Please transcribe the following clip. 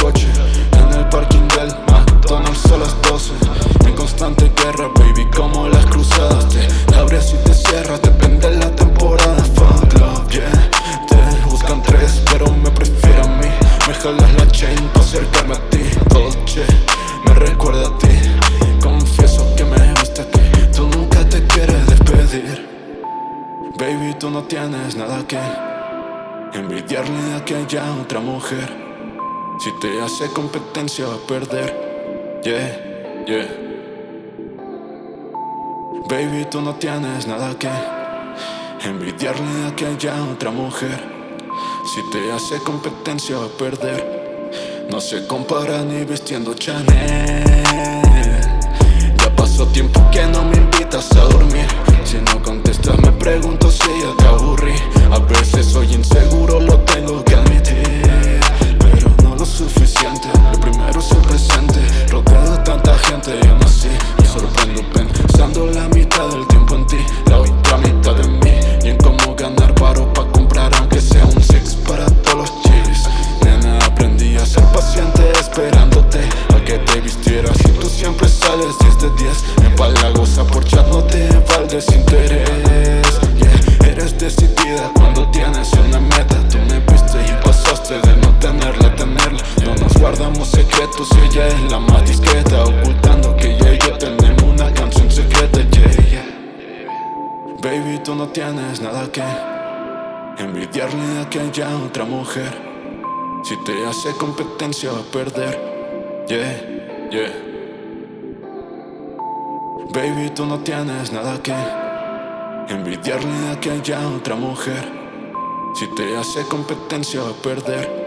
coche En el parking del McDonald's a las 12 En constante guerra, baby, como las cruzadas Te abres y te cierras, depende de la temporada. Fuck love, yeah Te buscan tres, pero me prefiero a mí. Me jalas la chain para acercarme a ti Dolce, me recuerda a ti. Confieso que me gusta que tú nunca te quieres despedir. Baby, tú no tienes nada que envidiarle a aquella otra mujer. Si te hace competencia va a perder. Yeah, yeah. Baby, tú no tienes nada que envidiarle a aquella otra mujer. Si te hace competencia va a perder. No se compara ni vistiendo Chanel. Lo primero es el presente Rodeado de tanta gente y aún así Me sorprendo pensando la mitad del tiempo en ti La otra mitad de mí Y en cómo ganar paro pa' comprar aunque sea un sex para todos los chis Nena, aprendí a ser paciente esperándote A que te vistieras y tú siempre sales 10 de 10 Empalagosa por chat no te va desinterés yeah. Eres decidida cuando tienes una meta Tú me viste y pasaste de no tenerla guardamos secretos y ella es la más discreta Ocultando que ella tenemos una canción secreta yeah, yeah. Baby, tú no tienes nada que envidiarle a aquella otra mujer Si te hace competencia va a perder Yeah, yeah Baby, tú no tienes nada que envidiarle a aquella otra mujer. Si te hace competencia va a perder.